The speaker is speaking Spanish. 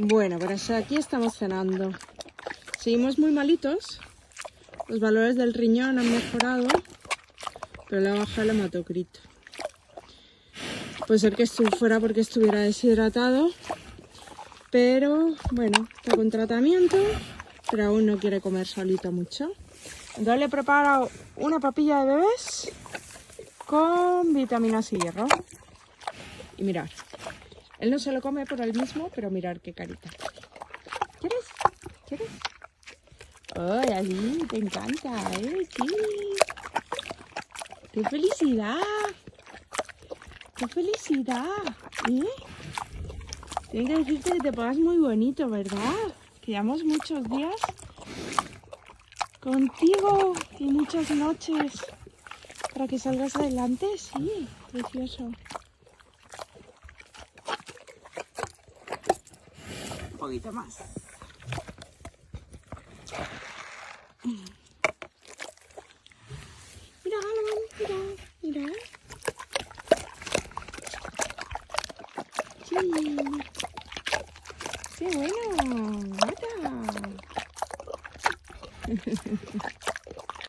Bueno, pues aquí estamos cenando. Seguimos muy malitos. Los valores del riñón han mejorado, pero le ha bajado el hematocrito. Puede ser que fuera porque estuviera deshidratado, pero bueno, está con tratamiento, pero aún no quiere comer solito mucho. Entonces le he preparado una papilla de bebés con vitaminas y hierro. Y mirar, él no se lo come por él mismo, pero mirar qué carita. ¿Quieres? ¿Quieres? ¡Ay, así! ¡Te encanta! ¿eh? ¡Sí! ¡Qué felicidad! ¡Qué felicidad! ¿Eh? Que decirte que te pongas muy bonito, ¿verdad? Que llevamos muchos días contigo y muchas noches para que salgas adelante. Sí, precioso. Poquito más. Mira, mira, mira. Sí. ¡Qué bueno! ¡Mata!